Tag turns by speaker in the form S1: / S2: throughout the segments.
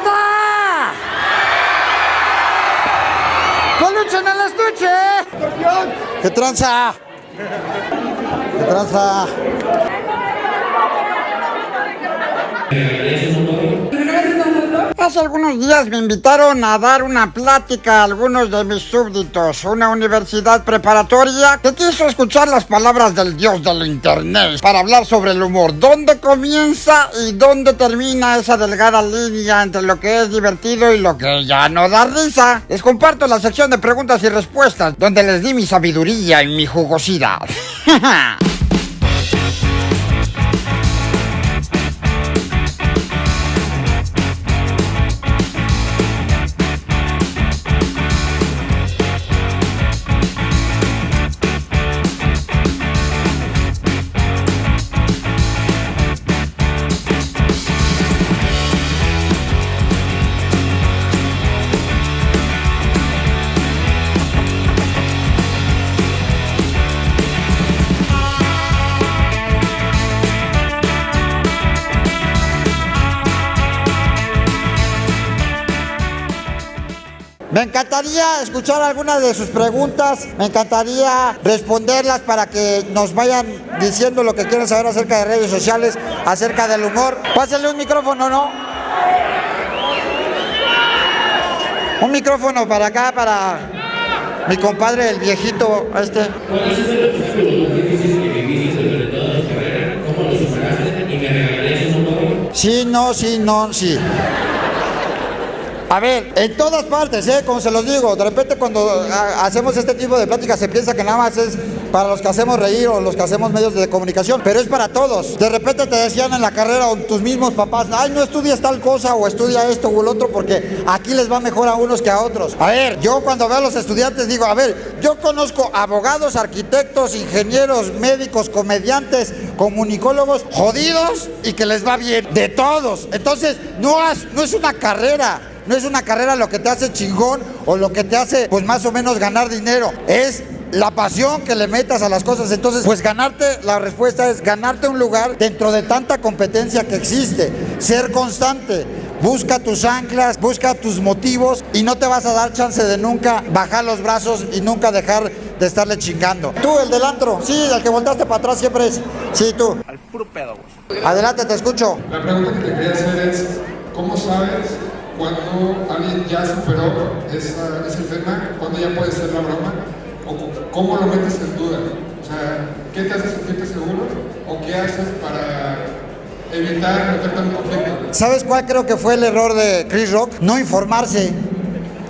S1: ¡Rosita! ¡Peluche en el estuche! ¿Qué tranza? ¿Qué tranza? Hace algunos días me invitaron a dar una plática a algunos de mis súbditos, una universidad preparatoria que quiso escuchar las palabras del dios del internet para hablar sobre el humor, dónde comienza y dónde termina esa delgada línea entre lo que es divertido y lo que ya no da risa. Les comparto la sección de preguntas y respuestas, donde les di mi sabiduría y mi jugosidad. Me encantaría escuchar algunas de sus preguntas, me encantaría responderlas para que nos vayan diciendo lo que quieren saber acerca de redes sociales, acerca del humor. Pásenle un micrófono, ¿no? Un micrófono para acá, para mi compadre, el viejito este. Sí, no, sí, no, sí. A ver, en todas partes, ¿eh? Como se los digo, de repente cuando a- hacemos este tipo de pláticas se piensa que nada más es para los que hacemos reír o los que hacemos medios de comunicación, pero es para todos. De repente te decían en la carrera o tus mismos papás, ay, no estudias tal cosa o estudia esto o el otro porque aquí les va mejor a unos que a otros. A ver, yo cuando veo a los estudiantes digo, a ver, yo conozco abogados, arquitectos, ingenieros, médicos, comediantes, comunicólogos, jodidos y que les va bien, de todos. Entonces, no es una carrera. No es una carrera lo que te hace chingón o lo que te hace, pues más o menos ganar dinero. Es la pasión que le metas a las cosas. Entonces, pues ganarte, la respuesta es ganarte un lugar dentro de tanta competencia que existe. Ser constante. Busca tus anclas, busca tus motivos y no te vas a dar chance de nunca bajar los brazos y nunca dejar de estarle chingando. Tú, el del antro, sí, el que voltaste para atrás siempre es. Sí, tú.
S2: Al puro pedo, güey.
S1: Adelante, te escucho.
S3: La pregunta que te quería hacer es, ¿cómo sabes cuando alguien ya superó esa- ese tema? ¿Cuándo ya puede ser la broma? ¿O cómo lo metes en duda? O sea, ¿qué te hace sentirte seguro? ¿O qué haces para evitar meterte en un conflicto?
S1: ¿Sabes cuál creo que fue el error de Chris Rock? No informarse.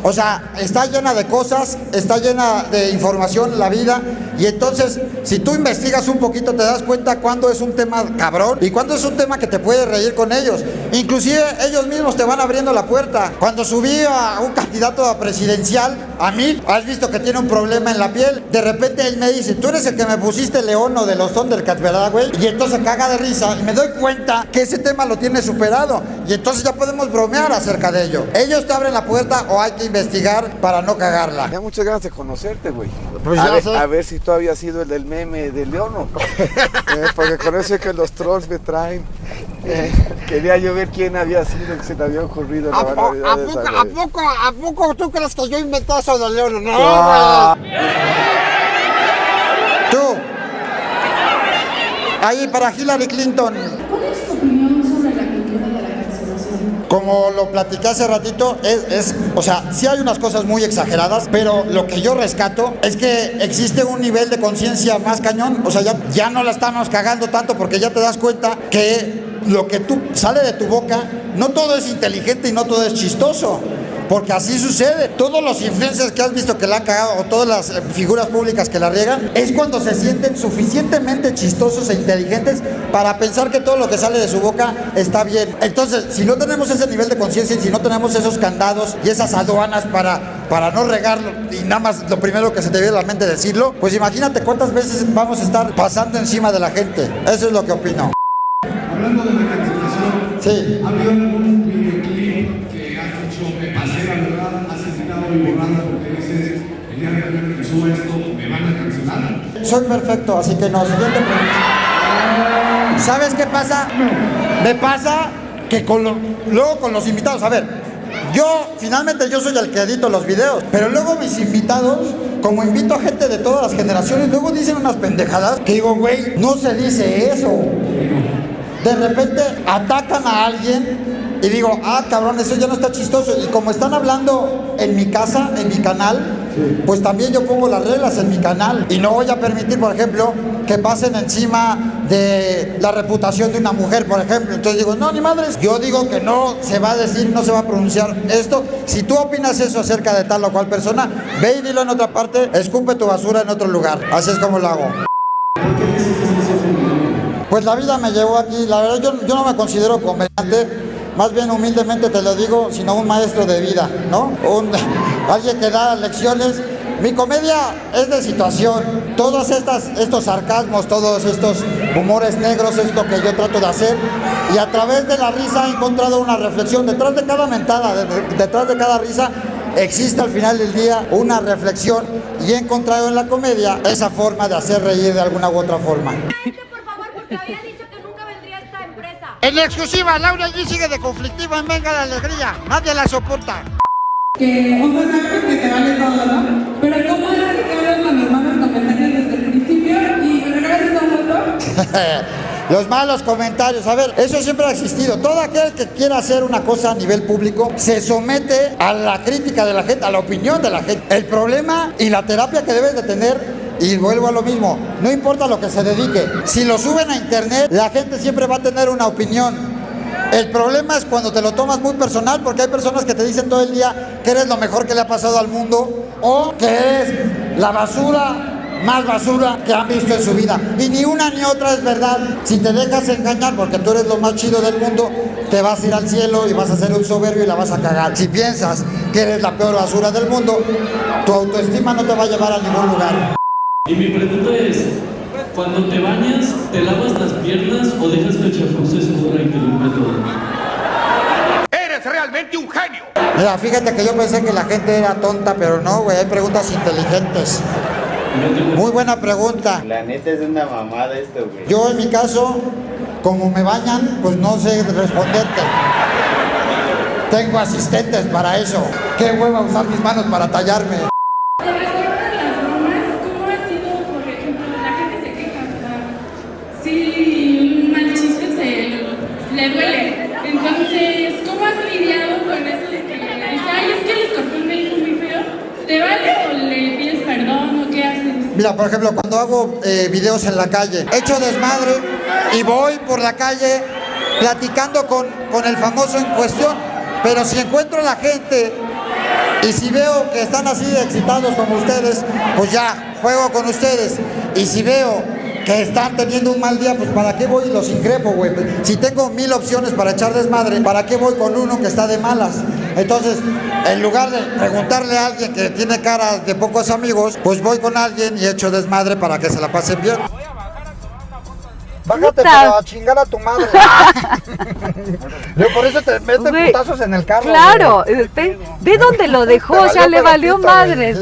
S1: O sea, está llena de cosas, está llena de información la vida y entonces si tú investigas un poquito te das cuenta cuándo es un tema cabrón y cuándo es un tema que te puede reír con ellos. Inclusive ellos mismos te van abriendo la puerta. Cuando subí a un candidato a presidencial, a mí, has visto que tiene un problema en la piel, de repente él me dice, tú eres el que me pusiste león o de los Thundercats, ¿verdad, güey? Y entonces caga de risa y me doy cuenta que ese tema lo tiene superado y entonces ya podemos bromear acerca de ello. Ellos te abren la puerta o hay que investigar para no cagarla.
S4: Tenía muchas ganas de conocerte, güey.
S1: Pues
S4: a,
S1: ya
S4: ver,
S1: sé.
S4: a ver si tú habías sido el del meme de Leono. Eh, porque con eso es que los trolls me traen. Eh, quería yo ver quién había sido el que se le había ocurrido la
S1: ¿A,
S4: barbaridad
S1: a
S4: de
S1: poco,
S4: esa,
S1: a, poco, ¿A poco tú crees que yo inventé eso de León? No,
S4: Ah.
S1: Tú. Ahí para Hillary Clinton.
S5: ¿Cuál es tu opinión sobre la cultura de la cancelación?
S1: Como lo platiqué hace ratito, es, es, o sea, sí hay unas cosas muy exageradas, pero lo que yo rescato es que existe un nivel de conciencia más cañón, o sea, ya, ya no la estamos cagando tanto porque ya te das cuenta que lo que tú sale de tu boca, no todo es inteligente y no todo es chistoso. Porque así sucede. Todos los influencers que has visto que la han cagado o todas las eh, figuras públicas que la riegan es cuando se sienten suficientemente chistosos e inteligentes para pensar que todo lo que sale de su boca está bien. Entonces, si no tenemos ese nivel de conciencia y si no tenemos esos candados y esas aduanas para, para no regarlo y nada más lo primero que se te viene a la mente decirlo, pues imagínate cuántas veces vamos a estar pasando encima de la gente. Eso es lo que opino.
S6: Hablando de la
S1: Sí.
S6: ¿ha habido algún videoclip que has dicho, me pasé la verdad, me?
S1: Soy perfecto, así que no. Siguiente pregunta. ¿Sabes qué pasa? Me pasa que con lo- luego con los invitados. A ver, yo finalmente yo soy el que edito los videos, pero luego mis invitados, como invito a gente de todas las generaciones, luego dicen unas pendejadas que digo, güey, no se dice eso. De repente atacan a alguien y digo, ah, cabrón, eso ya no está chistoso. Y como están hablando en mi casa, en mi canal, pues también yo pongo las reglas en mi canal. Y no voy a permitir, por ejemplo, que pasen encima de la reputación de una mujer, por ejemplo. Entonces digo, no, ni madres. Yo digo que no se va a decir, no se va a pronunciar esto. Si tú opinas eso acerca de tal o cual persona, ve y dilo en otra parte, escupe tu basura en otro lugar. Así es como lo hago. Pues la vida me llevó aquí. La verdad, yo, yo no me considero comediante. Más bien humildemente te lo digo, sino un maestro de vida, ¿no? Un, alguien que da lecciones. Mi comedia es de situación. Todos estos sarcasmos, todos estos humores negros es lo que yo trato de hacer. Y a través de la risa he encontrado una reflexión. Detrás de cada mentada, de- detrás de cada risa, existe al final del día una reflexión. Y he encontrado en la comedia esa forma de hacer reír de alguna u otra forma.
S2: Por favor, había dicho que nunca vendría a esta empresa.
S1: En exclusiva, Laura allí sigue de conflictiva en Venga la Alegría. Nadie la soporta.
S5: Que, o sea, sabemos que te vale todo, ¿no? Pero ¿cómo es que hablas con los malos comentarios desde el principio y regresas a un mundo?
S1: Los malos comentarios, a ver, eso siempre ha existido. Todo aquel que quiera hacer una cosa a nivel público se somete a la crítica de la gente, a la opinión de la gente. El problema y la terapia que debes de tener, y vuelvo a lo mismo, no importa lo que se dedique, si lo suben a internet, la gente siempre va a tener una opinión. El problema es cuando te lo tomas muy personal, porque hay personas que te dicen todo el día que eres lo mejor que le ha pasado al mundo o que eres la basura más basura que han visto en su vida. Y ni una ni otra es verdad. Si te dejas engañar porque tú eres lo más chido del mundo, te vas a ir al cielo y vas a ser un soberbio y la vas a cagar. Si piensas que eres la peor basura del mundo, tu autoestima no te va a llevar a ningún lugar.
S7: Y mi pregunta es, cuando te bañas, ¿te lavas las piernas o dejas que el champú se escurra y te limpie todo?
S1: Mira, fíjate que yo pensé que la gente era tonta, pero no, güey, hay preguntas inteligentes. Muy buena pregunta.
S8: La neta es una mamada esto, güey.
S1: Yo en mi caso, como me bañan, pues no sé responderte. Tengo asistentes para eso. Qué hueva usar mis manos para tallarme.
S5: Con respecto a las bromas, ¿cómo ha sido, por ejemplo, la gente se queja? o sea, Si un mal chiste se le duele. Entonces, ¿cómo has lidiado con eso de que le dices, ay, es que el escorpión me dijo muy feo? ¿Te vale o le pides perdón o qué haces?
S1: Mira, por ejemplo, cuando hago eh, videos en la calle, echo desmadre y voy por la calle platicando con, con el famoso en cuestión. Pero si encuentro a la gente y si veo que están así excitados como ustedes, pues ya, juego con ustedes. Y si veo que están teniendo un mal día, pues ¿para qué voy y los increpo, güey? Si tengo mil opciones para echar desmadre, ¿para qué voy con uno que está de malas? Entonces, en lugar de preguntarle a alguien que tiene cara de pocos amigos, pues voy con alguien y echo desmadre para que se la pasen bien. Bájate, pero a chingar a tu madre. Yo por eso te meten putazos en el carro.
S9: Claro, ve, ve dónde lo dejó, o sea, le valió madres.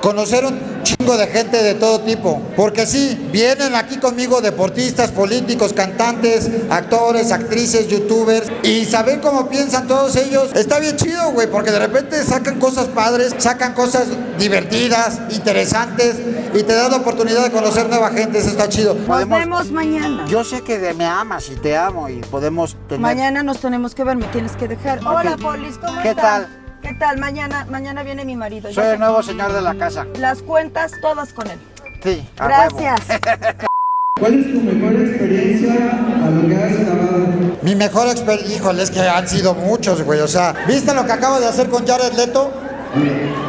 S1: Conocer un chingo de gente de todo tipo. Porque sí, vienen aquí conmigo deportistas, políticos, cantantes, actores, actrices, youtubers. Y saber cómo piensan todos ellos está bien chido, güey. Porque de repente sacan cosas padres, sacan cosas divertidas, interesantes. Y te da la oportunidad de conocer nueva gente. Eso está chido.
S10: Nos vemos mañana.
S1: Yo sé que me amas y te amo y podemos tener...
S10: Mañana nos tenemos que ver, me tienes que dejar. Hola. Polis, ¿cómo
S1: ¿Qué
S10: están?
S1: tal?
S10: ¿Qué tal? Mañana, mañana viene mi marido.
S1: Soy el nuevo señor de la casa.
S10: Las cuentas todas con él.
S1: Sí, a huevo.
S10: Gracias.
S6: ¿Cuál es tu mejor experiencia a lo que has grabado?
S1: Mi mejor experiencia, híjole, es que han sido muchos, güey. O sea, ¿viste lo que acabo de hacer con Jared Leto?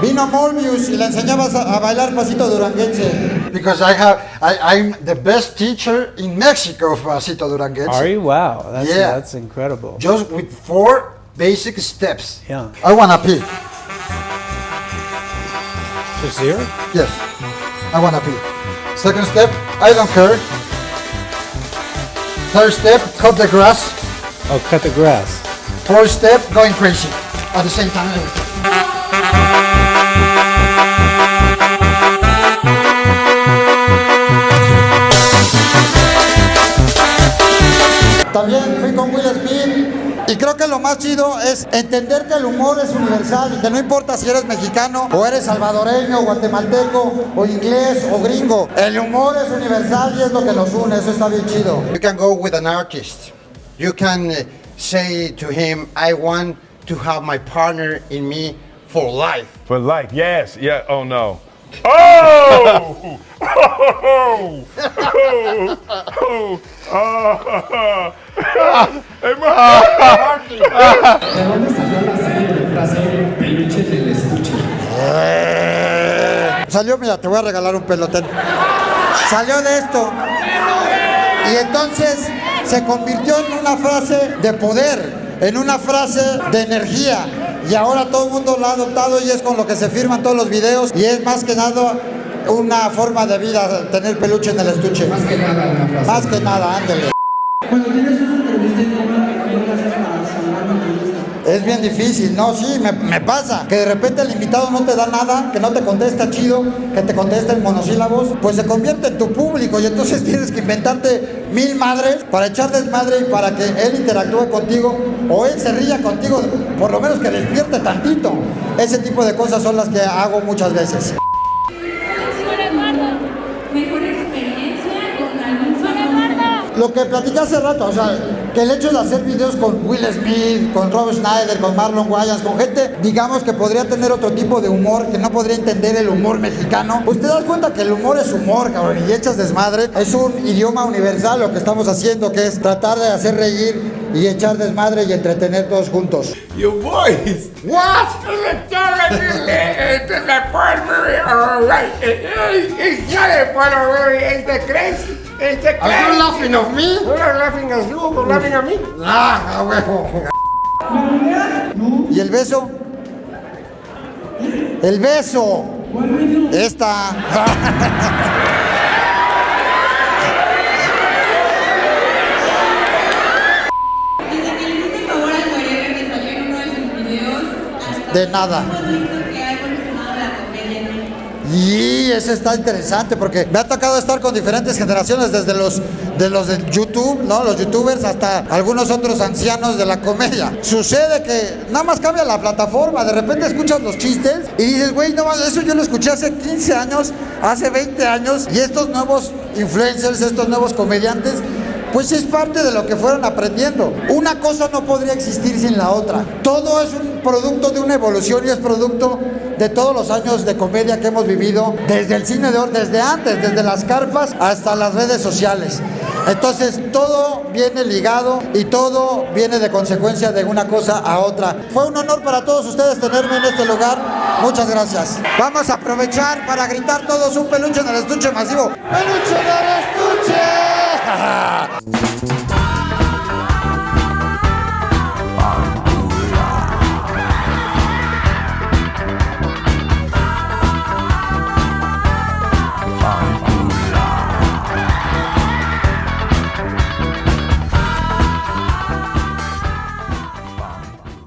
S1: Vino Morbius y le enseñabas a, a bailar pasito duranguense. Because I have, I, I'm the best teacher in Mexico of pasito duranguense.
S11: Are you? Wow, that's
S1: Yeah.
S11: that's incredible.
S1: Just with four basic steps.
S11: Yeah.
S1: I wanna pee.
S11: Just here?
S1: Yes, I wanna pee. Second step, I don't care. Third step, cut the grass.
S11: Oh, cut the grass.
S1: Fourth step, going crazy. At the same time. también lo más chido es entender que el humor es universal y que no importa si eres mexicano o eres salvadoreño, guatemalteco o inglés o gringo. El humor es universal y es lo que nos une, eso está bien chido.
S12: You can go with an artist. You can uh, say to him, I want to have my partner in me for life.
S13: For life, yes, yeah. Oh no. Oh! Oh! Oh! Oh!
S7: Salió,
S1: mira, te voy a regalar un pelotén. Salió de esto. Y entonces se convirtió en una frase de poder, en una frase de energía. Y ahora todo el mundo lo ha adoptado y es con lo que se firman todos los videos. Y es más que nada una forma de vida tener peluche en el estuche. Más que nada una. Más que nada, ándele.
S14: Cuando tienes una entrevista.
S1: Es bien difícil, no, sí, me, me pasa. Que de repente el invitado no te da nada, que no te contesta chido, que te contesta en monosílabos, pues se convierte en tu público y entonces tienes que inventarte mil madres para echar desmadre y para que él interactúe contigo o él se ría contigo, por lo menos que despierte tantito. Ese tipo de cosas son las que hago muchas veces.
S5: ¿Mejor experiencia con algún famoso?
S1: Lo que platicé hace rato, o sea, que el hecho de hacer videos con Will Smith, con Rob Schneider, con Marlon Wayans, con gente, digamos que podría tener otro tipo de humor, que no podría entender el humor mexicano, pues te das cuenta que el humor es humor, cabrón, y echas desmadre. Es un idioma universal lo que estamos haciendo, que es tratar de hacer reír y echar desmadre y entretener todos juntos.
S15: You boys! What? It's the primary, alright. It's not a primary, it's the crazy. It's the
S1: Are you laughing of me?
S15: You're laughing at you, you're laughing at me.
S1: Ah, a huevo. ¿Y el beso? El beso. Esta.
S5: Desde que le favor al Guerrero que salió en uno de sus videos, hasta
S1: De nada.
S5: hemos visto que ha evolucionado la comedia en México.
S1: Y eso está interesante porque me ha tocado estar con diferentes generaciones, desde los de los de YouTube, ¿no? Los youtubers hasta algunos otros ancianos de la comedia. Sucede que nada más cambia la plataforma, de repente escuchas los chistes y dices, güey, no, más, eso yo lo escuché hace 15 años, hace 20 años, y estos nuevos influencers, estos nuevos comediantes, pues es parte de lo que fueron aprendiendo. Una cosa no podría existir sin la otra. Todo es un producto de una evolución y es producto de todos los años de comedia que hemos vivido, desde el cine de oro, desde antes, desde las carpas hasta las redes sociales. Entonces todo viene ligado y todo viene de consecuencia de una cosa a otra. Fue un honor para todos ustedes tenerme en este lugar. Muchas gracias. Vamos a aprovechar para gritar todos un peluche en el estuche masivo. ¡Peluche en el estuche! Yeah!